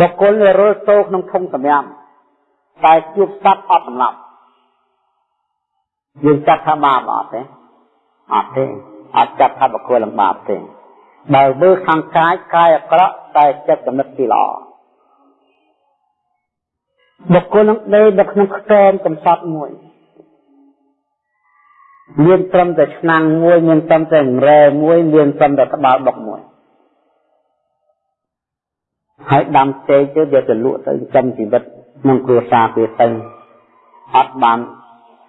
បុគ្គលរលតោក្នុងធំសម្រាប់តែជួបសត្វអត់សម្លាប់យើងចាត់ថាបាបអត់ទេអត់ទេអត់ចាត់ថាបុគ្គលលំបាបទេបើមើលខាងកាយកាយអាក្រក់តែចិត្តគំនិតទីល្អបុគ្គលនឹងដេកនៅក្នុងខ្ទមកំសត់មួយមានត្រឹមតែឆ្នាំងមួយមានត្រឹមតែរែមួយមានត្រឹមតែក្បាលបុកមួយ ហើយដាំចេកទៅវាទៅលក់ទៅចិញ្ចឹមជីវិតក្នុងគ្រួសារវាទៅអត់បាន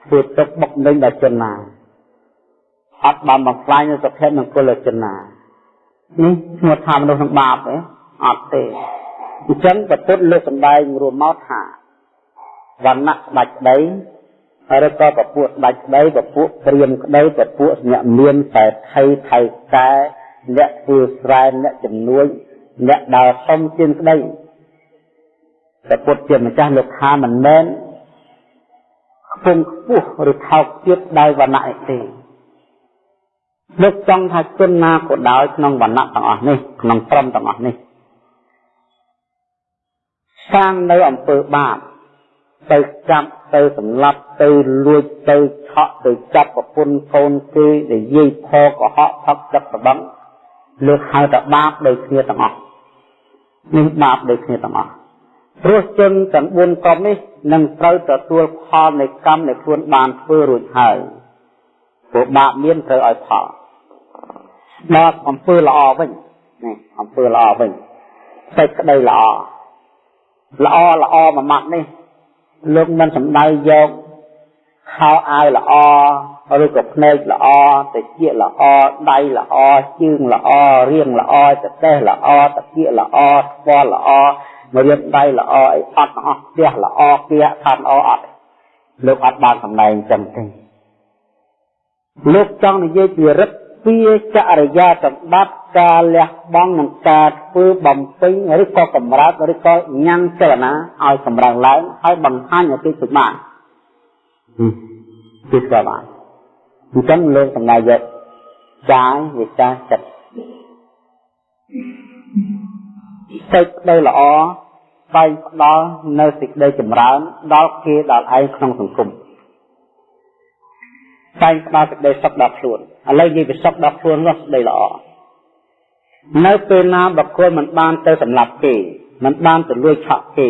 ធ្វើទុកបុកនឹងដល់ជនណាអត់បានបំផ្លាញនៅសុភមង្គលជនណានេះឈ្មោះថាមនុស្សនឹងបាបទេអត់ទេអញ្ចឹងប្រពុតលើកសម្ដែងរួមមកថាវណ្ណៈស្ដេចក្តីហើយក៏ពពួកស្ដេចក្តីពពួកព្រាមក្តីពពួកអ្នកមានតែថៃថៃកែអ្នកធ្វើស្រែអ្នកជំនួយ អ្នកដើរសុំជាងក្តីតែពុទ្ធជាម្ចាស់លោកថាមិនមែនខ្ពង់ខ្ពស់ឬថោកទៀតដោយវណ្ណៈទេលោកចង់ថាជនណាក៏ដោយក្នុងវណ្ណៈទាំងអស់នេះក្នុងព្រមទាំងអស់នេះសាងនៅអំពើបាបទៅចាប់ទៅសម្លាប់ទៅលួចទៅឆក់ទៅចាប់ប្រពន្ធកូនគេនិយាយផកុហកផឹកទឹកប្របងលោកហៅថាបាបដោយគ្នាទាំងអស់ នេះបាបដូចគ្នាទាំងអស់ព្រោះជនទាំង4ក្រុមនេះនឹងត្រូវទទួលផលនៃកម្មដែលខ្លួនបានធ្វើរួចហើយព្រោះបាបមានត្រូវឲ្យផលដល់អំពើល្អវិញនេះអំពើល្អវិញសេចក្តីល្អល្អល្អមួយម៉ាត់នេះលោកមិនសំដៅយកខោអាវល្អ ឬក៏ភ្នែកល្អតិចល្អដៃល្អជើងល្អរាងល្អចទេសល្អតាគៀកល្អស្ពាល់ល្អមករៀបដៃល្អអីអត់ទាំងអស់ផ្ទះល្អគៀកខាត់ល្អអត់លោកអត់បានសម្ដែងចឹងទេលោកចង់និយាយពីរិទ្ធពីចរិយាសម្បត្តិការលះបង់និងការធ្វើបំពេញឬក៏កម្រើកឬក៏ញ៉ាំចលនាឲ្យកម្រើកឡើងហើយបង្ហាញឲ្យគេពិបាកគឺស្គាល់បាន អញ្ចឹងលោកសម្ដែងយកកាយវិការចិត្តសេចក្តីល្អស្វែងផ្ដល់នៅសេចក្តីចម្រើន ដល់គេដល់ឯងក្នុងសង្គមស្វែងផ្ដល់សេចក្តីសុខដល់ខ្លួនឥឡូវនិយាយពីសុខដល់ខ្លួននោះសេចក្តីល្អនៅពេលណាបុគ្គលមិនបានទៅសម្លាប់គេមិនបានទៅលួចឆក់គេ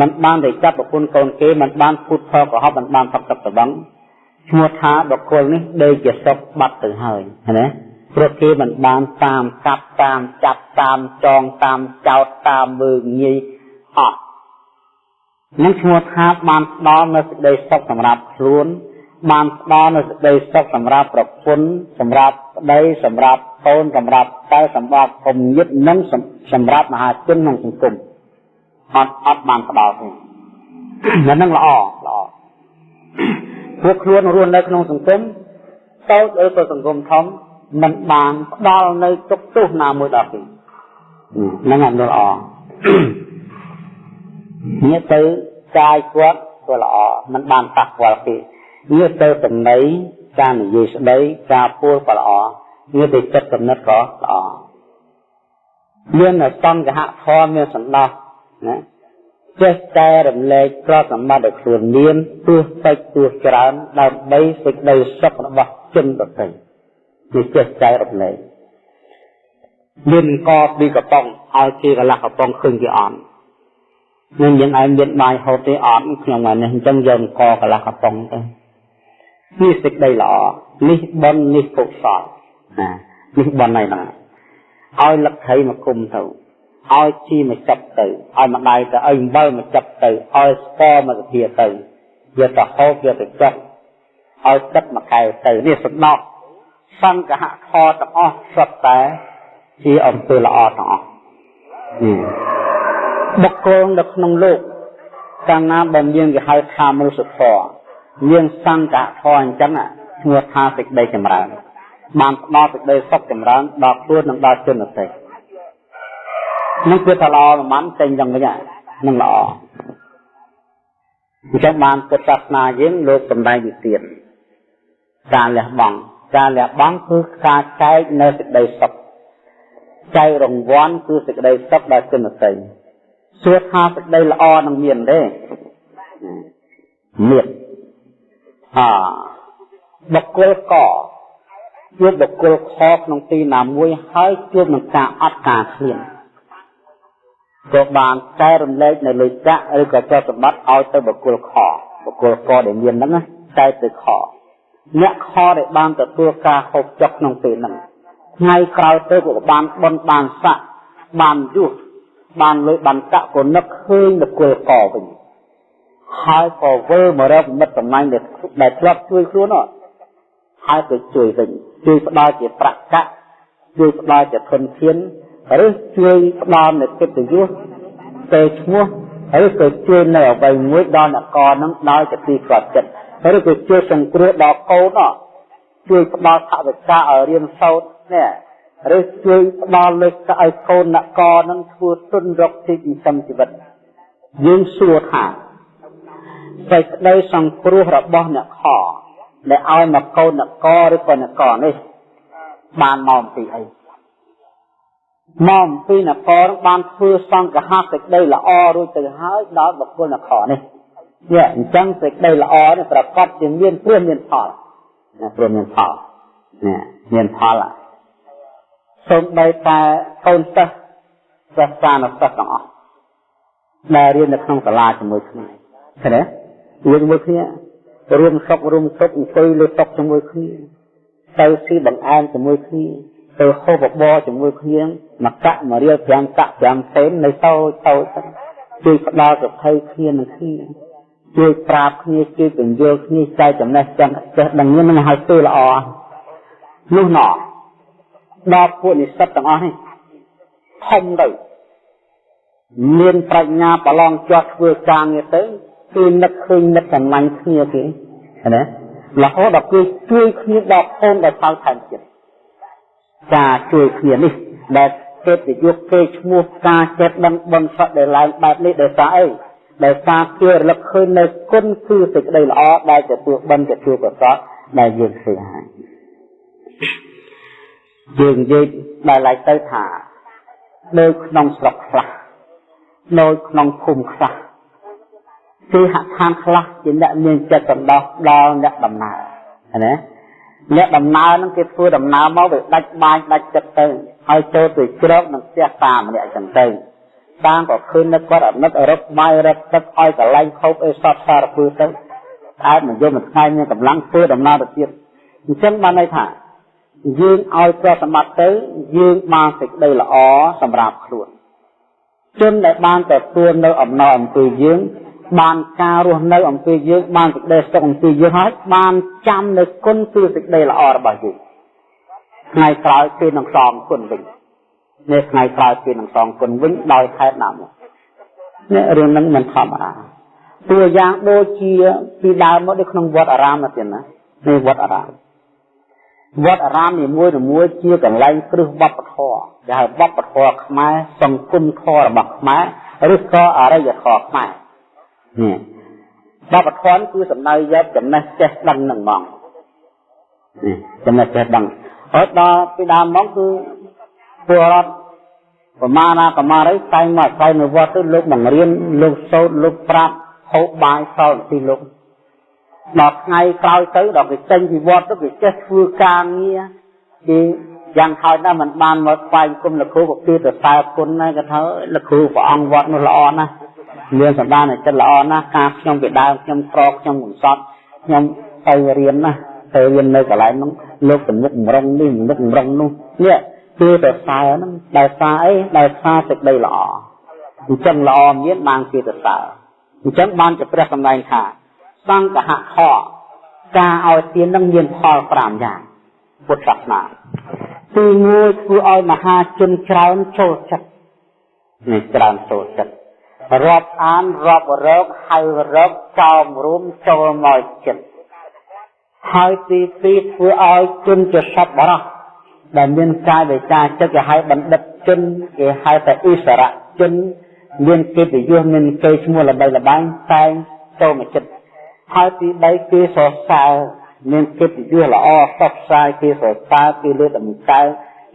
មិនបានទៅចាប់ប្រពន្ធកូនគេមិនបានពុតផលកុហកមិនបានផឹកទឹកត្របឹង ឈ្មោះថាបុគ្គលនេះដេកជាសុខបាត់ទៅហើយណាព្រោះគេមិនបានតាមកាប់តាមចាប់តាមចងតាមចោតតាមមើងងាយអត់នឹងឈ្មោះថាបានផ្ដល់នូវសេចក្តីសុខសម្រាប់ខ្លួនបានផ្ដល់នូវសេចក្តីសុខសម្រាប់ប្រពន្ធសម្រាប់ប្តីសម្រាប់កូនសម្រាប់តែសម្រាប់គំនិតនិងសម្រាប់មហាជនក្នុងសង្គមអត់អត់បានផ្ដល់ទេអានឹងល្អល្អ ពួកខ្លួនរស់នៅក្នុងសង្គមតូចឬក៏សង្គមធំមិនបានផ្ដល់នៅទុកទោសណាមួយដល់គេហ្នឹងអត់ល្អនេះទៅកាយគាត់ក៏ល្អមិនបានប៉ះពាល់គេនេះទៅចំណៃការនិយាយស្ដីការពួលក៏ល្អនេះទៅចិត្តកំណត់ក៏ល្អមានសង្ឃហធម៌មានសន្តោសណា ចេះតែរំលែកប្រសម្បត្តិដែលខ្លួនមានទោះតិចទោះច្រើនដើម្បីសេចក្តីសុខរបស់ជនដទៃជាចេះតែរំលែកមានកពីកំប៉ុងឲ្យគេកន្លះកំប៉ុងឃើញគេអត់នឹងយើងឯងមានបាយហូតទេអត់ខ្ញុំហ្នឹងអញ្ចឹងយកកកន្លះកំប៉ុងទៅនេះសេចក្តីល្អនេះបុណ្យនេះកុសលណានេះបុណ្យហ្នឹងឲ្យលឹកថៃមកគុំទៅ ឲ្យជីមកចាប់ទៅឲ្យម្ដាយទៅឲ្យអំបិលមកចាប់ទៅឲ្យស្ករមកសភាទៅយកទៅហូបយកទៅចុះឲ្យទឹកមកកែវទៅនេះសំណោះសង្កហខទាំងអស់សុទ្ធតែជាអំពើល្អទាំងអស់បុគ្គលនៅក្នុងលោកកាលណាបើមានគេហៅថាមនុស្សធម៌មានសង្កហធម៌អញ្ចឹងឈ្មោះថាសេចក្តីចម្រើនបានផ្ដល់សេចក្តីសុខចម្រើនដល់ខ្លួននិងដល់ជនដទៃ នឹងគឺថាល្អប្រហែលចេញយ៉ាងវិញនឹងល្អអញ្ចឹងបានពុទ្ធសាសនាយើងលោកសម្ដែងវិទៀតការលះបង់ការលះបង់គឺការចែកនៅសេចក្តីសុខចែករង្វាន់គឺសេចក្តីសុខដល់ជនដទៃសួរថាសេចក្តីល្អនឹងមានទេមានអាបុគ្គលកជួបបុគ្គលខក្នុងទីណាមួយហើយជួបនឹងការអត់ការឃ្លាន ក៏បានកែរំលែកនៅលុយកាក់ឬក៏ទ្រព្យសម្បត្តិឲ្យទៅបុគ្គលខបុគ្គលកដែលមានហ្នឹងតែទៅខអ្នកខដែលបានទទួលការហូបចុកក្នុងពេលហ្នឹងថ្ងៃក្រោយទៅក៏បានបន់បានស័កបានយុះបានលុយបានកាក់ក៏នឹកឃើញបុគ្គលកវិញហើយក៏វិលមករកមិត្តសម្លាញ់ដែលដែលធ្លាប់ជួយខ្លួននោះហើយទៅជួយវិញជួយផ្ដល់ជាប្រាក់កាក់ជួយផ្ដល់ជាធនធាន ឬជួយផ្ដល់នូវកិត្តិយសទៅឈ្មោះឬក៏ជួយនៅអ្វីមួយដល់អ្នកកនឹងដោយជាទីស្គាល់ចិត្តឬក៏ជួយសង្គ្រោះដល់កូននោះជួយផ្ដល់ថវិកាឲ្យរៀនសូត្រនេះឬជួយផ្ដល់លើកឲ្យកូនអ្នកកនឹងធ្វើទុនរកទីចិញ្ចឹមជីវិតយើងសួរថាសេចក្តីសង្គ្រោះរបស់អ្នកខដែលឲ្យមកកូនអ្នកកឬក៏អ្នកកនេះបានមកពីអី មកពីនគរបានធ្វើសង្កហសេចក្តីល្អរួចទៅហើយដល់បុគ្គលនគរនេះនេះអញ្ចឹងសេចក្តីល្អនេះប្រកបជាមានព្រមមានផលណាព្រមមានផលនេះមានផលសូម្បីតែកូនសិស្សសិស្សសានុសិស្សទាំងអស់ដែលរៀននៅក្នុងសាលាជាមួយគ្នាឃើញទេរៀនជាមួយគ្នារួមសុខរួមទុក្ខអង្គុយលើតុជាមួយគ្នាទៅស៊ីបង្អែមជាមួយគ្នាទៅហូបបបរជាមួយគ្នា មកកាក់មករៀល5កាក់5សេននៅតូចតូចជួយផ្ដល់សុភ័យគ្នានឹងគ្នាជួយប្រាប់គ្នាជួយពន្យល់គ្នាចែកចំណេះចឹងចេះដឹងនឹងឲ្យធ្វើល្អនោះណោះដល់ពួកនិស្សិតទាំងអស់នេះធំទៅមានប្រាជ្ញាប្រឡងជាប់ធ្វើការងារទៅគឺនឹកឃើញនឹកចំណាញ់គ្នាគេណារហូតដល់គេជួយគ្នាដល់កូនដល់ថៅថែមទៀតការជួយគ្នានេះដែល គេទៅយកគេឈ្មោះការចិត្តដឹងបនសក់ដែលឡើងបែបនេះដោយសារអីដោយសារគេរលឹកឃើញនៅគុណគឺសេចក្តីល្អដែលទទួលបនទទួលប្រសពដែលយើងធ្វើហើយយើងនិយាយដល់ឡៃទៅថានៅក្នុងស្រុកខ្លះនៅក្នុងភូមិខ្លះគឺហដ្ឋានខ្លះជាអ្នកមានចិត្តសន្តោសដល់អ្នកដំណើរណា អ្នកដំណើរហ្នឹងគេធ្វើដំណើរមកវាដាច់បាញដាច់ចិត្តទៅហើយចូលទៅជ្រកនឹងផ្ទះតាម្នាក់ចឹងទៅតាមក៏ឃើញនៅគាត់អនុត្តរឹកបាយរឹកទឹកឲ្យកន្លែងខោបអីសតសារពើទៅតែមិនយល់មួយថ្ងៃមានកម្លាំងធ្វើដំណើរទៅទៀតអញ្ចឹងបានន័យថាយើងឲ្យប្រសម្បត្តិទៅយើងបានសេចក្តីល្អសម្រាប់ខ្លួនជនដែលបានទទួលនៅអំណរអំពីយើង បានការរស់នៅអំពីយើងបានសេចក្តីសុខអំពីយើងហើយបានចាំនៅគុណគឺសេចក្តីល្អរបស់យើងថ្ងៃក្រោយគេនឹងសងគុណវិញនេះថ្ងៃក្រោយគេនឹងសងគុណវិញដោយហេតុណាមកនេះរឿងហ្នឹងមិនធម្មតាតួយ៉ាងដូចជាពីដើមមកនៅក្នុងវត្តអារាមណាទៀតណានេះវត្តអារាមវត្តអារាមនីមួយៗជាកន្លែងគ្រឹះវប្បធម៌ដែលហៅវប្បធម៌ខ្មែរសង្គមធម៌របស់ខ្មែរឬក៏អរិយធម៌ខ្មែរនេះ បបធនគឺសំដៅយកចំណេះចេះដឹងនឹងហ្មងនេះចំណេះចេះដឹងហើយដល់ពីដើមមកគឺពលរដ្ឋប្រមាណណាប្រមាណអីតែងមកអាស្រ័យនៅវត្តទៅលោកបង្រៀនលោកសូត្រលោកប្រាប់ហូបបាយសល់ពីលោកដល់ថ្ងៃក្រោយទៅដល់គេចេញពីវត្តទៅគេចេះធ្វើការងារគេយ៉ាងហោចណាស់មិនបានមកស្វែងគុំលោកគ្រូក៏គឺទៅសើគុណណាគេថាលោកគ្រូព្រះអង្គវត្តនោះល្អណាស់ មានសម្ដានចិត្តល្អណាស់ការខ្ញុំពីដើមខ្ញុំក្រខ្ញុំកំសត់ខ្ញុំទៅរៀនណាទៅរៀននៅកន្លែងនោះលោកទំនុកម្រងនេះទំនុកម្រងនោះនេះគឺតែសើហ្នឹងដែលសារអីដែលសារសេចក្តីល្អអញ្ចឹងល្អមានបានគេទៅសើអញ្ចឹងបានជាព្រះសម្ដែងថាសង្កហខការឲ្យទាននឹងមានផល5យ៉ាងពុទ្ធសាសនាទី1ធ្វើឲ្យមហាជនច្រើនចូលចិត្តនេះច្រើនចូលចិត្ត រាប់អានរាប់រកហៅរកចោមរួមចូលមកចិត្តហើយទីពីរធ្វើឲ្យជនជាសត្វបរោះដែលមានកាយវិការចិត្តគេហៅបណ្ឌិតជនគេហៅតែអិសរៈជនមានកិត្តិយសមានគេឈ្មោះល្បីល្បាញតែងចូលមកចិត្តហើយទី3គេសរសើរមានកិត្តិយសល្អសពសាយគេសរសើរគេលើកតម្កើង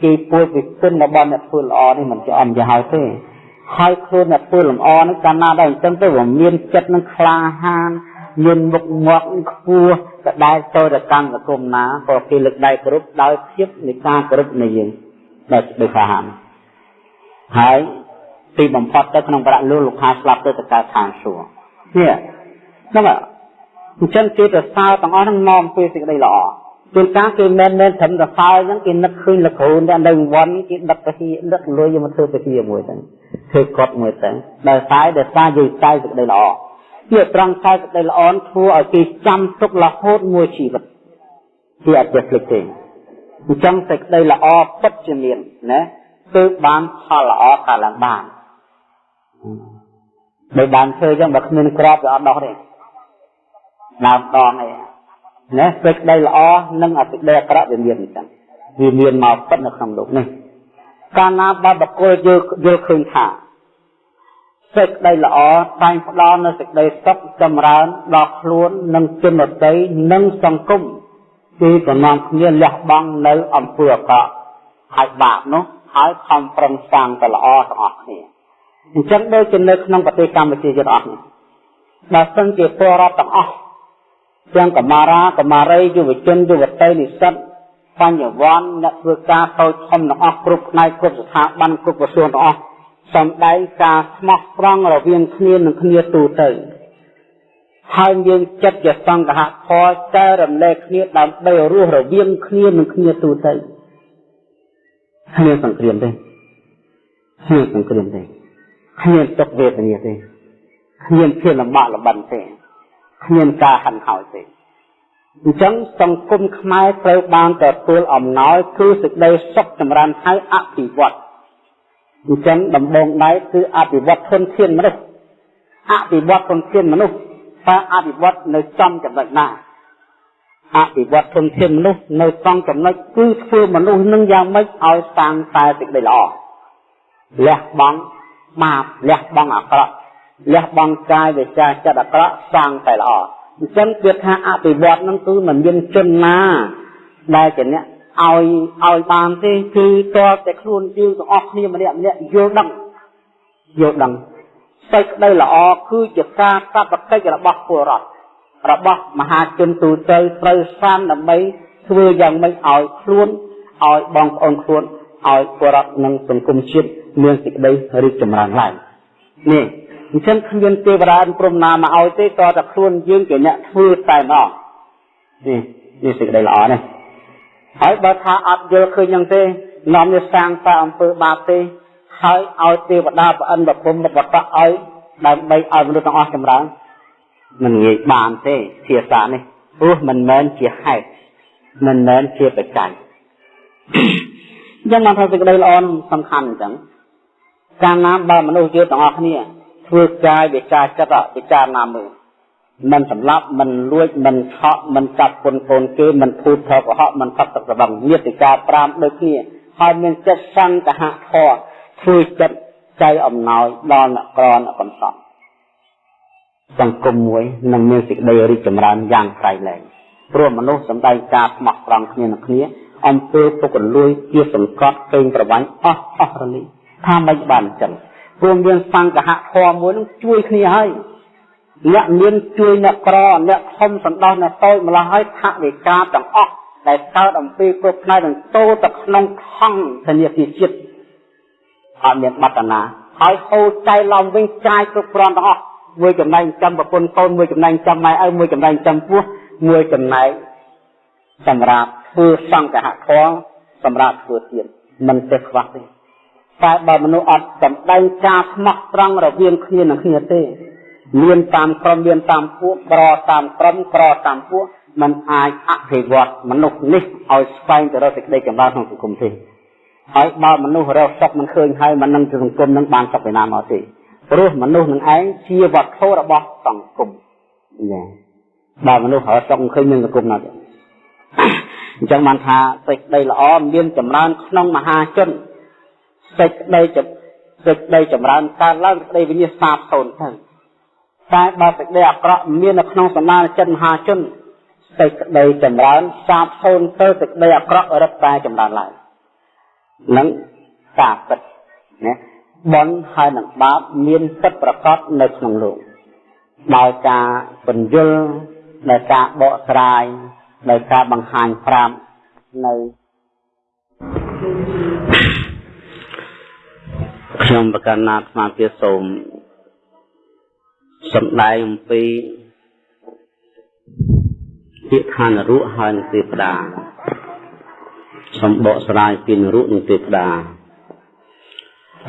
គេពួយពីគុណរបស់អ្នកធ្វើល្អនេះមិនជាអំយ៉ាងហើយទេ ហើយខ្លួនអ្នកធ្វើលំអនឹងកាលណាដែរអញ្ចឹងទៅវាមានចិត្តនឹងក្លាហានមានមុខងាត់ខ្ពស់ក៏ដែលចូលទៅកាន់សង្គមណាក៏គេលើកដៃគោរពដោយភាពនៃការគោរពនៃយើងដោយដោយក្លាហានហើយទីបំផុតទៅក្នុងប្រាក់លុលលោកខាស្លាប់ទៅទៅកើតឋានសួគ៌នេះហ្នឹងអញ្ចឹងគេទៅសើទាំងអស់ហ្នឹងនាំពេលសេចក្តីល្អជួនកាលគេមិនមែនត្រឹមតែសើអញ្ចឹងគេនឹកឃើញលោកគ្រូតែនៅវត្តគេដឹកទៅទីដឹកលុយយកមកធ្វើទៅទីមួយទៅ ធ្វើកត់មួយទៅដោយសារដោយសារយើងចែកសេចក្តីល្អវាត្រង់ចែកសេចក្តីល្អធ្វើឲ្យគេចាំទុករហូតមួយជីវិតគេអត់ចេះភ្លេចទេអញ្ចឹងសេចក្តីល្អពិតជាមានណាគឺបានផលល្អកើតឡើងបានបើបានធ្វើអញ្ចឹងបើគ្មានក្របវាអត់ដោះទេដើមដងអីណាសេចក្តីល្អនិងអសេចក្តីអាក្រក់វាមានអញ្ចឹងវាមានមកពិតនៅក្នុងលោកនេះ កាលណាបើបកគលយល់យល់ឃើញថាសេចក្តីល្អតែងផ្ដល់នូវសេចក្តីសុខចម្រើនដល់ខ្លួននិងជនដទៃនិងសង្គមគឺបំណងគ្នាលះបង់នៅអំពើអាក្រក់ហើយបាបនោះហើយខំប្រឹងសាងតែល្អទាំងអស់គ្នាអញ្ចឹងដូចជានៅក្នុងប្រទេសកម្ពុជាយើងអស់នេះបើសិនជាពលរដ្ឋទាំងអស់ទាំងកមារាកមារីយុវជនយុវតីនិស្សិត បញ្ញវន្តអ្នកធ្វើការតូចធំទាំងអស់គ្រប់ផ្នែកគ្រប់ស្ថាប័នគ្រប់ក្រសួងទាំងអស់សំដែងការស្មោះត្រង់រវាងគ្នានិងគ្នាទូទៅហើយមានចិត្តជាសង្ឃហផលចែករំលែកគ្នាដើម្បីរស់រវាងគ្នានិងគ្នាទូទៅគ្មានសង្គ្រាមទេគ្មានសង្គ្រាមទេគ្មានទុកវេទនាទេគ្មានភាពលំបាកលំបិនទេគ្មានការហិនហោចទេ អញ្ចឹងសង្គមខ្មែរត្រូវបានទទួលអំណោយគឺសេចក្តីសុខចម្រើនហើយអភិវឌ្ឍអញ្ចឹងដំបងដៃគឺអភិវឌ្ឍធនធានមនុស្សអភិវឌ្ឍធនធានមនុស្សតើអភិវឌ្ឍនៅចំចំណុចណាអភិវឌ្ឍធនធានមនុស្សនៅ trong ចំណុចគឺធ្វើមនុស្សនឹងយ៉ាងម៉េចឲ្យសាងតែសេចក្តីល្អលះបង់បាបលះបង់អាក្រក់លះបង់កាយវាចាចិត្តអាក្រក់សាងតែល្អ អញ្ចឹងគឺថាអភិវឌ្ឍនឹងគឺមិនមានជនណាដែលជាអ្នកឲ្យឲ្យបានទេគឺតើតែខ្លួនយើងទាំងអស់គ្នាម្នាក់ម្នាក់យល់ដឹងយល់ដឹងសេចក្តីល្អគឺជាការកាប់កិច្ចរបស់ពលរដ្ឋរបស់មហាជនទូទៅត្រូវសានដើម្បីធ្វើយ៉ាងម៉េចឲ្យខ្លួនឲ្យបងប្អូនខ្លួនឲ្យពលរដ្ឋនិងសង្គមជាតិមានសេចក្តីរីកចម្រើនឡើងនេះ អញ្ចឹងគ្មានទេវតាព្រមណាមកឲ្យទេតតែខ្លួនយើងជាអ្នកធ្វើតែម្ដងនេះនេះសេចក្តីល្អនេះហើយបើថាអត់យល់ឃើញយ៉ាងទេនាំវាសាងតែអំពើបាបទេហើយឲ្យទេវតាប្រអិនប្រពំបតៈឲ្យដើម្បីឲ្យមនុស្សទាំងអស់ចម្រើនមិនងាយបានទេភាសានេះព្រោះមិនមែនជាហេតុមិនមែនជាបច្ច័យអញ្ចឹងបានថាសេចក្តីល្អសំខាន់អញ្ចឹងកាលណាបើមនុស្សយើងទាំងអស់គ្នា ធ្វើកាយវាចាចិត្តពិចារណាមើលមិនសម្លាប់មិនលួចមិនឆក់មិនកាប់ពុនកូនគេមិនភូតថកកុហកមិនផឹកទឹកស្រវឹងញាតិការ5ដូចគ្នាហើយមានចិត្តសង្កហៈធរធ្វើចិត្តចៃអំណោយដល់អ្នកក្រអ្នកកំសត់សង្គមមួយនឹងមានសេចក្តីរីកចម្រើនយ៉ាងក្រៃលែងព្រោះមនុស្សសម្ដែងការស្មោះត្រង់គ្នានឹងគ្នាអំពើពុករលួយជាសង្កត់កេងប្រវាញ់អស់អស់រលីថាមិនបានអញ្ចឹង ព្រមមានសង្កហៈធម៌មួយនឹងជួយគ្នាហើយអ្នកមានជួយអ្នកក្រអ្នកធំសន្តោសអ្នកតូចម្ល៉េះហើយថវិកាទាំងអស់ដែលកើតអំពីគ្រប់ផ្នែកនឹងតូទៅក្នុងថង់ធនាគារជាតិអត់មានបត្តនាហើយហូរចៃឡំវិញចាយគ្រប់គ្រាន់ទាំងអស់មួយចំណែកចំប្រពន្ធកូនមួយចំណែកចំម៉ែឪមួយចំណែកចំពោះមួយចំណែកសម្រាប់ធ្វើសង្កហធម៌សម្រាប់ធ្វើទៀតមិនទេខ្វះទេ តែបើមនុស្សអត់សម្ដែងការស្មោះត្រង់រវាងគ្នានឹងគ្នាទេ មានតាមក្រុមមានតាមពួកប្រតាមក្រុមប្រតាមពួកมันអាចអភិវឌ្ឍមនុស្សនេះឲ្យស្វែងទៅរកសេចក្តីចម្រើនក្នុងសង្គមទេហើយបើមនុស្សរកសុខមិនឃើញហើយមិននឹងសង្គមនឹងបានសុខពីណាមកទេព្រោះមនុស្សនឹងឯងជាវត្ថុរបស់សង្គមចា៎បើមនុស្សរកសុខមិនឃើញនឹងសង្គមណាទេអញ្ចឹងបានថាសេចក្តីល្អមានចម្រើនក្នុងមហាជន សេចក្តីសេចក្តីចម្រើនកើតឡើងសេចក្តីវិញ្ញាសាបសូន្យទៅតែបើសេចក្តីអាក្រក់មាននៅក្នុងសមាជិកមហាជនសេចក្តីចម្រើនសាបសូន្យទៅសេចក្តីអាក្រក់រឹតតែចម្រើនឡើងនឹងការពិតណាអបុណ្យហើយនឹងបាបមានពិតប្រកបនៅក្នុងលោកដោយការបញ្យលដោយការបកស្រាយដោយការបង្ហាញប្រាប់នៅ ខ្ញុំប្រកាសណាស្មារតីសូមសំដែងអំពីពាក្យឋានរុហើយនឹងទេវតាសំបកស្រាយពីនរុនិងទេវតា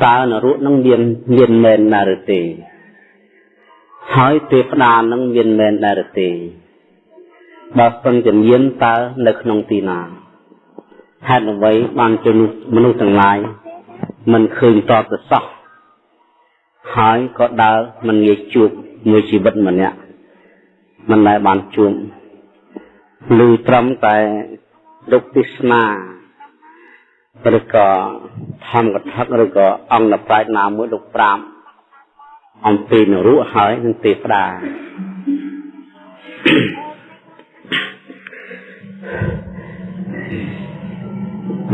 តើនរុនឹងមានមានមែនដែរឬទេហើយទេវតានឹងមានមែនដែរឬទេបើសិនជាមានតើនៅក្នុងទីណាហេតុអ្វីបានជាមនុស្សទាំងឡាយ មិនឃើញតបទៅសោះហើយក៏ដើរមិនងាយជួបមួយជីវិតម្នាក់មិនដែលបានជួបឬត្រឹមតែលោកទេសនាឬក៏ធម្មកថាឬក៏អង្គប្រាជ្ញណាមួយលោកប្រាំអំពីនរុហើយនឹងទេវតា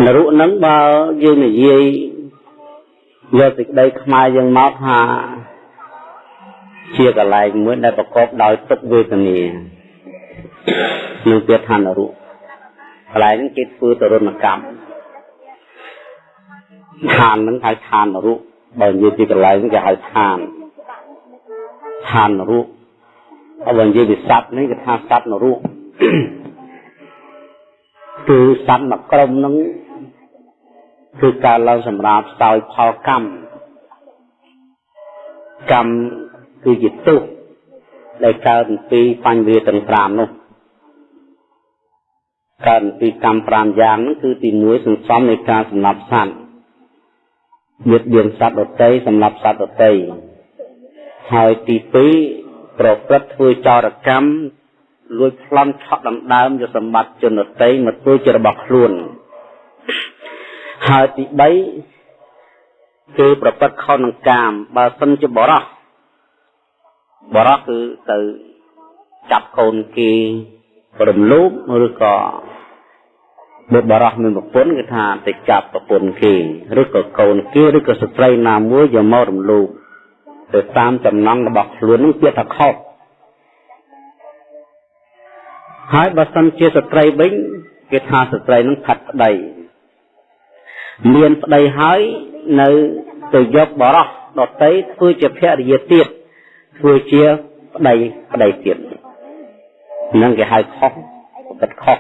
នរុនឹងបើយើងនិយាយ យកសេចក្តីខ្មែរយើងមកថាជាកលែងមួយដែលប្រកបដោយទុក្ខវេទនានឹងពាក្យថានរុកន្លែងហ្នឹងគេធ្វើទរណកម្មឋានហ្នឹងហៅឋាននរុបើនិយាយពីកន្លែងគេហៅឋានឋាននរុហើយបើនិយាយពីសត្វនេះគេថាសត្វនរុគឺសត្វមួយក្រុមហ្នឹង គឺការឡើងសម្រាប់សោយផលកម្មកម្មគឺជាទុក្ខដែលកើតពីបញ្ញវាទាំង5នោះកើតពីកម្ម5យ៉ាងហ្នឹងគឺទី1សន្សំនៃការសម្លាប់សត្វមានបៀនសត្វដតីសម្លាប់សត្វដតីហើយទី2ប្រព្រឹត្តធ្វើចោរកម្មលួចប្លន់ឆក់ដណ្ដើមយកសម្បត្តិជនដតីមកធ្វើជារបស់ខ្លួន ហើយទី3គឺប្រព្រឹត្តខុសនឹងកាមបើសិនជាបរោះបរោះគឺទៅចាប់កូនគេរំលោភឬក៏បុបរោះមានប្រពន្ធគឺថាទៅចាប់ប្រពន្ធគេឬក៏កូនគេឬក៏ស្ត្រីណាមួយយកមករំលោភទៅតាមចំណងរបស់ខ្លួននឹងជាថាខុសហើយបើសិនជាស្ត្រីវិញគេថាស្ត្រីនឹងផាត់ប្តី មានប្តីហើយនៅទៅយកបរោះដតីធ្វើជាភរិយាទៀតធ្វើជាប្តីប្តីទៀតនឹងគេហៅខុសពិតខុស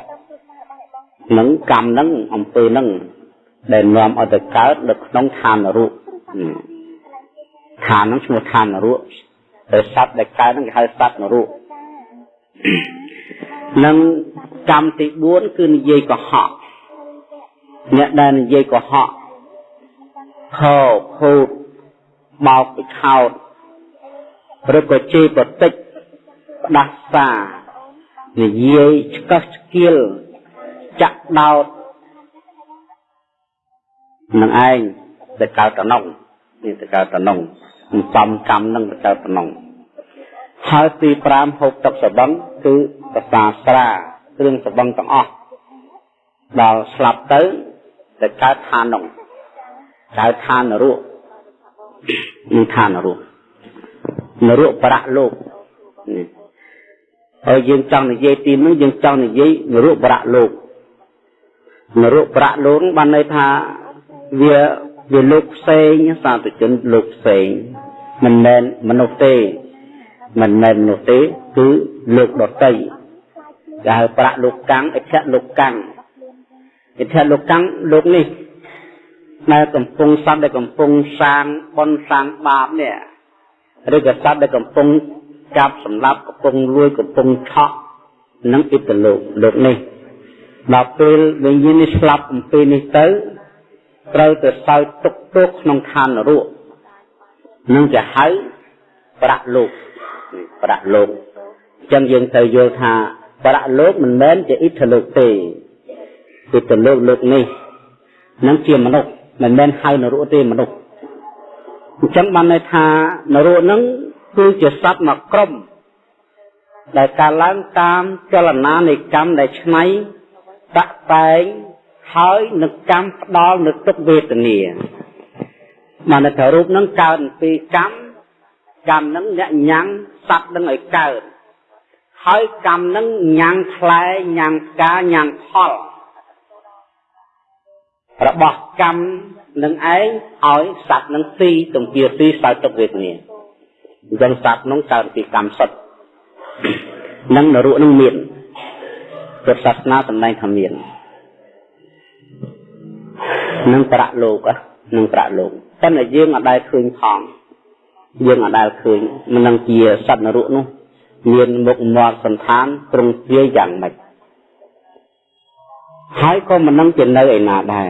នឹងកម្មនឹងអំពើនឹងដែលនាំឲ្យទៅកើតនៅក្នុងឋានរូបឋាននឹងឈ្មោះឋានរូបតែសត្វដែលកើតនឹងគេហៅសត្វនរូបនឹងកម្មទី4គឺនិយាយកុហក អ្នកដែលនិយាយកុហកខោភូតបោកពិខោតឬក៏ជេរប្រតិចផ្ដាសានិយាយឆ្កឹះឆ្កៀលចាក់ដោតនឹងឯងទៅកើតតំណងនេះទៅកើតតំណងសំកម្មនឹងទៅកើតតំណងហើយទី5ហូបទឹកសបឹងគឺប្រសាស្រាគ្រឿងសបឹងទាំងអស់ដល់ស្លាប់ទៅ ទៅកើតឋាននោះកើតឋាននរកនឹងឋាននរកនរកប្រៈលោកនេះហើយយើងចង់និយាយទីនោះយើងចង់និយាយនរកប្រៈលោកនរកប្រៈលោកបានន័យថាវាវាលោកផ្សេងសាធុជនលោកផ្សេងមិនមែនមនុស្សទេមិនមែនមនុស្សទេគឺលោកដតីគេហៅប្រាក់លោកកាំងអិដ្ឋលោកកាំង អិដ្ឋលោកកាំងលោកនេះដែលកំពុងសត្វដែលកំពុងសាងបនសាងបាបនេះឬក៏សត្វដែលកំពុងចាប់សម្លាប់កំពុងលួចកំពុងឆក់នឹងអិត្តលោកលោកនេះដល់ពេលវិញ្ញាណនេះស្លាប់អំពីនេះទៅត្រូវទៅសោយទុកទោសក្នុងឋាននរកនឹងជាហៅប្រាក់លោកប្រាក់លោកអញ្ចឹងយើងត្រូវយល់ថាប្រាក់លោកមិនមែនជាអិទ្ធលោកទេ គឺទៅលោកលោកនេះនឹងជាមនុស្សមិនមែនហៅនរកទេមនុស្សអញ្ចឹងបានន័យថានរកនឹងគឺជាសត្វមួយក្រុមដែលកើតឡើងតាមចលនានៃកម្មដែលឆ្នៃតាក់តែងហើយនឹងកម្មផ្ដាល់នៅទុកវេទនាមកនៅតែរូបហ្នឹងកើតពីកម្មកម្មហ្នឹងអ្នកញ៉ាំងសត្វនឹងឲ្យកើតហើយកម្មនឹងញ៉ាំងផ្លែញ៉ាំងផ្កាញ៉ាំងផល របស់កម្មនឹងឯងឲ្យសត្វនឹងស៊ីទំពាស៊ីសោយទុកវេទនាអញ្ចឹងសត្វនឹងកើតពីកម្មសុទ្ធនឹងនរកនឹងមានពុទ្ធសាសនាសម្ដែងថាមាននឹងប្រាក់លោកនឹងប្រាក់លោកតែយើងអត់ដែលឃើញផងយើងអត់ដែលឃើញមិននឹងជាសត្វនរកនោះ មានមុខមាត់សន្តានទ្រង់ទ្រាយយ៉ាងម៉េចហើយក៏មិននឹងជានៅឯណាដែរ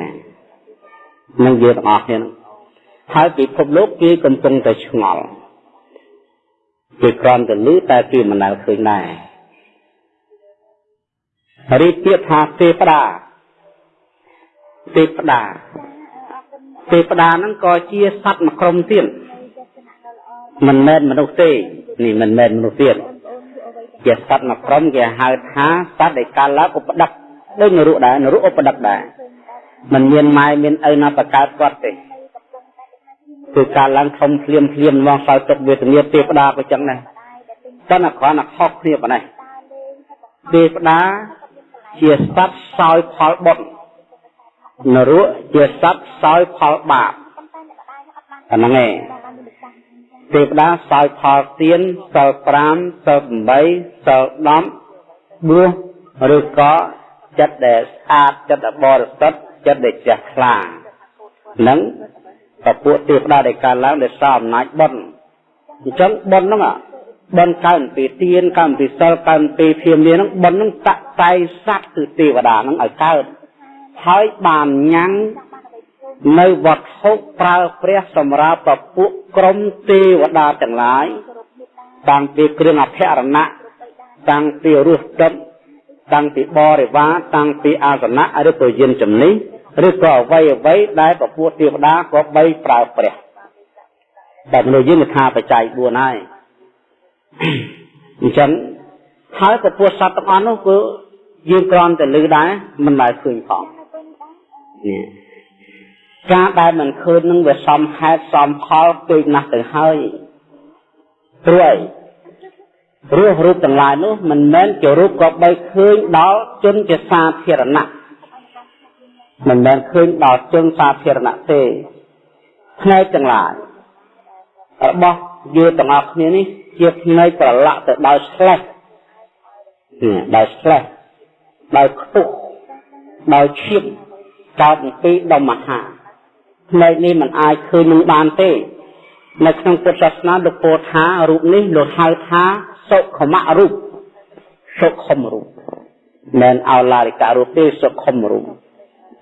នឹងយើងទាំងអស់គ្នាហើយពិភពលោកគេកំពុងតែឆ្ងល់គេគ្រាន់តែលឺតែគេមិនដែលឃើញដែររីកពាក្យថាទេវតាទេវតាទេវតាហ្នឹងក៏ជាសត្វមួយក្រុមទៀតមិនមែនមនុស្សទេនេះមិនមែនមនុស្សទៀតជាសត្វមួយក្រុមគេហៅថាសត្វដែលកាលឡើងឧបដិកដូចនរកដែរនរកឧបដិកដែរ មិនមានម៉ែមានឪណាបកើតគាត់ទេគឺកាលឡើងធំភ្លាមភ្លាមមកសោយទុកវេទនាទេវតាក៏ចឹងដែរតែណាគ្រាន់តែខុសគ្នាប៉ុណ្ណេះទេវតាជាសត្វសោយផលបុណ្យនរកជាសត្វសោយផលបាបអាហ្នឹងឯងទេវតាសោយផលទៀនសិល5សិល8សិល10បួសឬក៏ចិត្តដែលស្អាតចិត្តដែលបរិសុទ្ធ ចិត្តដែលជ្រះថ្លានឹងពពួកទេវតាដែលកើតឡើងដោយសារអំណាចបុណ្យអញ្ចឹងបុណ្យហ្នឹងបុណ្យកើតពីទៀនកើតពីសិលកើតពីភៀមលាហ្នឹងបុណ្យហ្នឹងតតែស័ក្តិគឺទេវតាហ្នឹងឲ្យកើតហើយបានញ៉ាំងនៅវត្ថុប្រើព្រះសម្រាប់ពពួកក្រុមទេវតាទាំងឡាយតាំងពីគ្រឿងអភរណៈតាំងពីរសទឹកតាំងពីបរិវារតាំងពីអាសនៈឬក៏យានជំនិះ ឬក៏អ្វីអ្វីដែលពពួកទេវតាក៏បីប្រើព្រះតែមនុស្សយើងថាបច្ច័យ4ហើយអញ្ចឹងហើយពពួកសត្វទាំងអស់នោះគឺយើងគ្រាន់តែឮដែរមិនដែលឃើញផងនេះការដែលមិនឃើញនឹងវាសំហេតុសំផលពេកណាស់ទៅហើយព្រោះអីរស់រូបទាំងឡាយនោះមិនមែនជារូបក៏បីឃើញដល់ជនជាសាធារណៈ មិនមែនឃើញដល់ជនសាធារណៈទេផ្នែកទាំងឡាយរបស់យើងទាំងអស់គ្នានេះជាផ្នែកប្រឡាក់ទៅដោយស្លេះដោយស្លេះដោយខ្ទុះដោយឈាមកើតពីដុំមហាផ្នែកនេះมันអាចឃើញនឹងបានទេ នៅក្នុងពុទ្ធសាសនាលោកពោលថារូបនេះលោកហៅថាសុខមៈរូបសុខមរូបមិនអោឡារិករូបទេសុខមរូប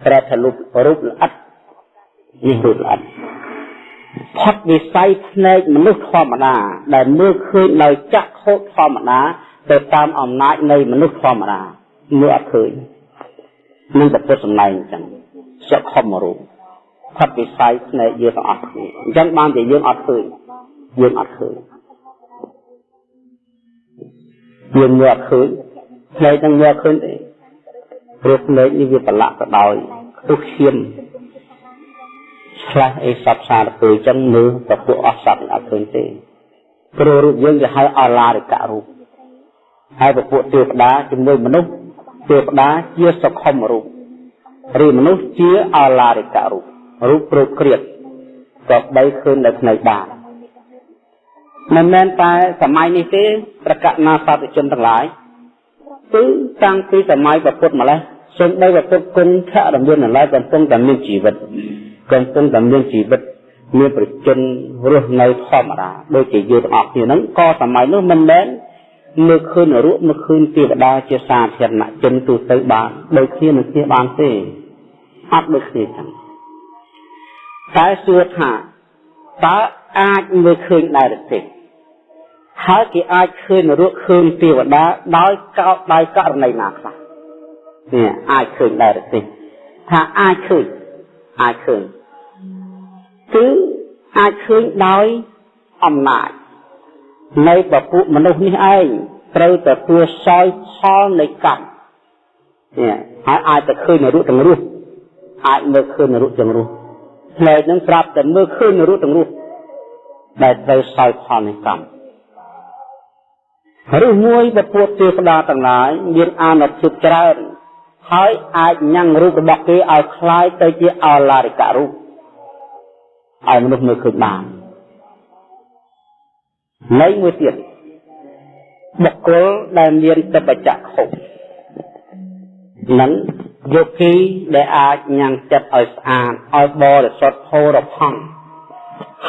ប្រែថារូបរូបល្អិតនេះរូបល្អិតផុតវិស័យភ្នែកមនុស្សធម្មតា ដែលមើលឃើញដោយចក្ខុធម្មតាទៅតាមអំណាចនៃមនុស្សធម្មតាមើលអត់ឃើញនឹងតែពុទ្ធសម្ដែងអញ្ចឹងសុខមរូបផុតវិស័យភ្នែកយើងទាំងអស់គ្នាអញ្ចឹងបានតែយើងអត់ឃើញយើងអត់ឃើញយើងមើលអត់ឃើញភ្នែកនឹងមើលអត់ឃើញទេព្រោះភ្នែកនេះវាប្រឡាក់ទៅដោយខ្ទុះឈាមឆ្លាស់អីសពសារពើអញ្ចឹងមើលប្រពួកអស់សត្វអត់ឃើញទេព្រោះរូបយើងគេហៅអឡារិករូបហើយប្រពួកទេវតាជាមួយមនុស្សទេវតាជាសុខុមរូបឬមនុស្សជាអឡារិករូបរូបព្រោះគ្រៀតក៏បីឃើញនៅផ្នែកបានមិនមែនតែសម័យនេះទេប្រកាសណាសត្វជនទាំងឡាយគឺតាំងពីសម័យពុទ្ធម្លេះ សូម្បីពុទ្ធគុណឆរមាននៅឡើយកំពុងតែមានជីវិតកំពុងតែមានជីវិតមានប្រជជនរស់នៅធម្មតាដូចជាយើងទាំងអស់គ្នាហ្នឹងក៏សម័យនោះមិនមែនមើលឃើញរូបមើលឃើញទេវតាជាសាធារណជនទូទៅបានដូចគ្នានឹងគ្នាបានទេអត់ដូចគ្នាចឹងតែសួរថាតើអាចមើលឃើញដែរទេហើយគេអាចឃើញរូបឃើញទេវតាដោយកោដោយករណីណាខ្លះ នេះអាចឃើញដែរទេថាអាចឃើញអាចឃើញគឺអាចឃើញដោយអំណាចនៃពពួកមនុស្សនេះឯងត្រូវទទួលសោយផលនៃកម្មនេះហើយអាចទៅឃើញរូបទាំងរស់អាចមើលឃើញរូបទាំងរស់ផ្នែកនឹងស្រាប់តែមើលឃើញរូបទាំងរស់ដែលត្រូវសោយផលនៃកម្មឬមួយពពួកទេវតាទាំងឡាយមានអានុភាពច្រើន ហើយអាចញ៉ាំងរូបរបស់គេឲ្យคล้ายទៅជាអឡារិករូបឲ្យមនុស្សមើលឃើញបាននៃមួយទៀតបុគ្គលដែលមានតបចក្ខុនឹងយោគីដែលអាចញ៉ាំងចិត្តឲ្យស្អាតឲ្យបរិសុទ្ធផោរផង់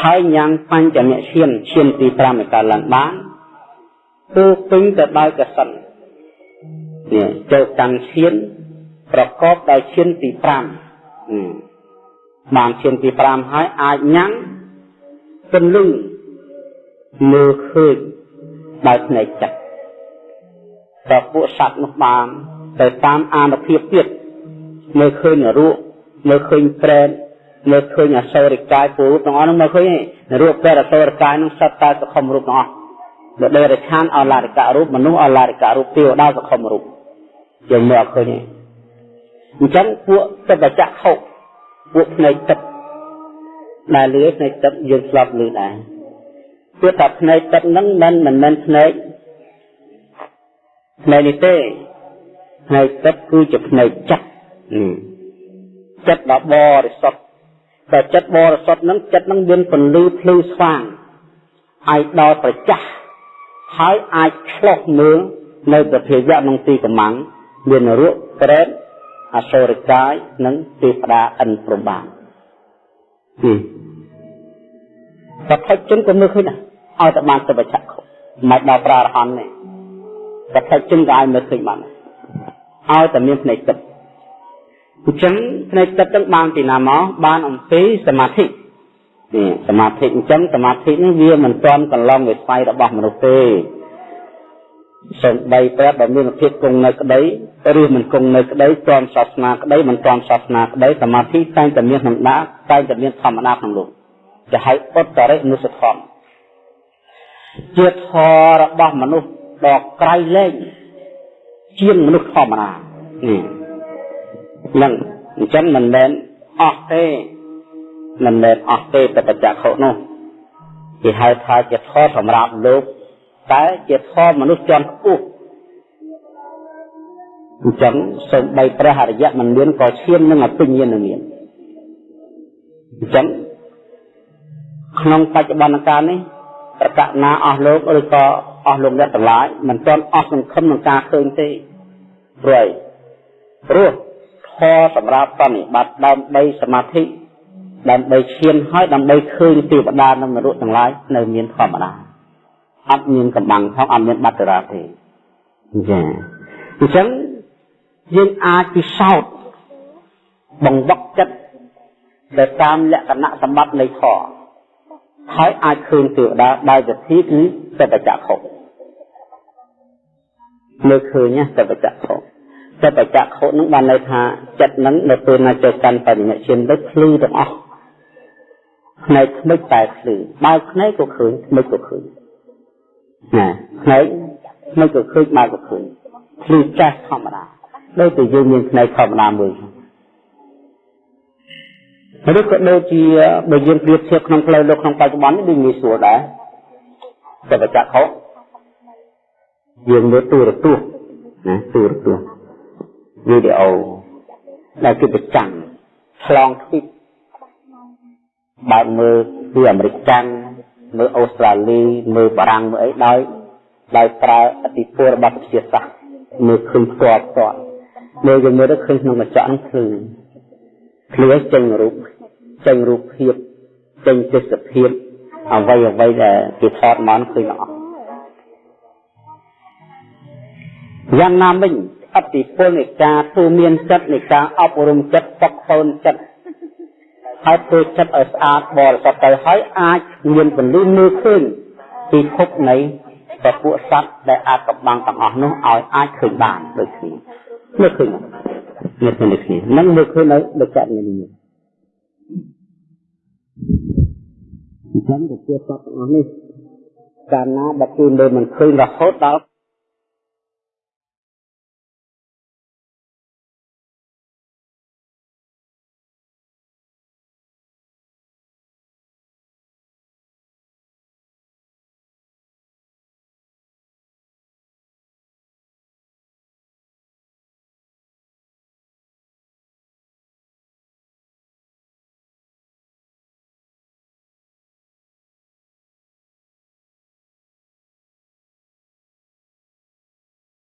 ហើយញ៉ាំងបញ្ចមឈានឈានទី5ឯកើតឡើងបានគឺពេញទៅដោយកសិននេះចូលកាន់ឈាន ប្រកបដោយឈានទី5បានឈានទី5ហើយអាចញ៉ាំងពន្លឺមើលឃើញដោយភ្នែកចិត្តតែពួកសត្វនោះបានទៅតាមអានុភាពទៀតមើលឃើញរូបមើលឃើញប្រែនមើលឃើញអសូរិកាយពូរូបទាំងអស់នោះមើលឃើញរូបព្រះអសូរិកាយនោះសត្វតែសខុមរូបទាំងអស់បើដេរឆានអឡារិករូបមនុស្សអឡារិករូបទេវតាសខុមរូបយើងមើលអត់ឃើញទេ អញ្ចឹងពួកទឹកបច្ចៈខុពួកភ្នែកទឹកដែលលឺភ្នែកទឹកយើងស្លាប់លឺដែរពួកថាភ្នែកទឹកហ្នឹងមិនមិនមែនភ្នែកភ្នែកនេះទេភ្នែកទឹកគឺជាភ្នែកចិត្តចិត្តដ៏បរិសុទ្ធតែចិត្តបរិសុទ្ធហ្នឹងចិត្តហ្នឹងមានពន្លឺភ្លឺស្វាងឲ្យដល់ប្រចាស់ហើយអាចឆ្លោះមើលនៅប្រភេទក្នុងទីកំងមានរੂប្រេត អសូរិកាយនិងទេវតាអិនព្រំបាននេះសទ្ធិជនក៏មើលឃើញដែរឲ្យតែបានទៅបច្ចៈខុមិនដល់ប្រារហន្តទេសទ្ធិជនក៏ឲ្យមើលឃើញបានឲ្យតែមានភ្នែកទឹកអញ្ចឹងភ្នែកទឹកទាំងបានពីណាមកបានអំពីសមាធិនេះសមាធិអញ្ចឹងសមាធិនេះវាមិនទាន់កន្លងវិស័យរបស់មនុស្សទេ សំបីតែបើមានភាពគង់នៅក្តីឬមិនគង់នៅក្តីទាន់សាសនាក្តីមិនទាន់សាសនាក្តីសមាធិតែងតែមានក្នុងដាតែងតែមានធម្មតាក្នុងលោកจะហៅឧត្តរិនុសធម៌ជាធម៌របស់មនុស្សដ៏ក្រៃលែងជាងមនុស្សធម្មតានេះនឹងអញ្ចឹងមិនមែនអស់ទេមិនមែនអស់ទេតែបច្ចៈខុនោះគេហៅថាជាធម៌សម្រាប់លោក តែជាធម៌មនុស្សជាន់ខ្ពស់អញ្ចឹងសូម្បីព្រះអរិយៈមិនមានក៏ឈាននឹងអភិញ្ញាណមានអញ្ចឹងក្នុងបច្ចុប្បន្នកាលនេះប្រកាសណាអស់លោកឬក៏អស់លោកអ្នកទាំងឡាយមិនទាន់អស់សង្ឃឹមនឹងការឃើញទេព្រោះព្រោះធម៌សម្រាប់បនិបត្តិដើម្បីសមាធិដើម្បីឈានហើយដើម្បីឃើញទេវតានិងនរកទាំងឡាយនៅមានធម្មតា អត់មានកម្បាំងផងអត់មានបត្តរាទេចាអញ្ចឹងយើងអាចពិសោធន៍បង្វឹកចិត្តទៅតាមលក្ខណៈសម្បត្តិនៃធម៌ហើយអាចឃើញទេវតាដោយវិធីគឺសតចក្ខុមើលឃើញសតចក្ខុសតចក្ខុនឹងបានន័យថាចិត្តនឹងនៅពេលណាចូលកាន់បញ្ញាឈានទៅភ្លឺទាំងអស់ផ្នែកថ្មិចតែភ្លឺបើផ្នែកក៏ឃើញថ្មិចក៏ឃើញ ណាផ្នែកថ្មិចក៏ឃើញបើក៏ឃើញភ្លឺចាស់ធម្មតាដូចតែយើងមានផ្នែកធម្មតាមួយឬក៏ដូចជាបើយើងប្រៀបធៀបក្នុងផ្លូវលោកក្នុងបច្ចុប្បន្ននេះដូចងាយស្រួលដែរតែបច្ចៈខុសយើងមើលទូរទស្សន៍ណាទូរទស្សន៍វីដេអូដែលគេប្រចាំឆ្លងទ្វីបបើកមើលពីអាមេរិកចាំង មើលអូស្ត្រាលីមើលបារាំងមើលអីដោយដោយប្រើអតិពលរបស់វិទ្យាសាស្ត្រមើលឃើញផ្ទាល់ផ្ទាល់មើលយើងមើលទៅឃើញក្នុងកញ្ចក់ហ្នឹងភ្លឺភ្លឺចេញរូបចេញរូបភាពចេញទេសភាពអ្វីអ្វីដែលគេថតមកឃើញអស់យ៉ាងណាមិញអតិពលនៃការទូមានចិត្តនៃការអប់រំចិត្តផកខូនចិត្ត ហើយធ្វើចិត្តឲ្យស្អាតបរិសុទ្ធទៅហើយអាចមានពន្លឺមើលឃើញពីភពនៃពពួកសត្វដែលអាចកំបាំងទាំងអស់នោះឲ្យអាចឃើញបានដូចគ្នាមើលឃើញមើលឃើញដូចគ្នានឹងមើលឃើញនៅដូចចាក់នេះនេះអញ្ចឹងទៅជាសត្វទាំងអស់នេះកាលណាបើគឺលើមិនឃើញរហូតដល់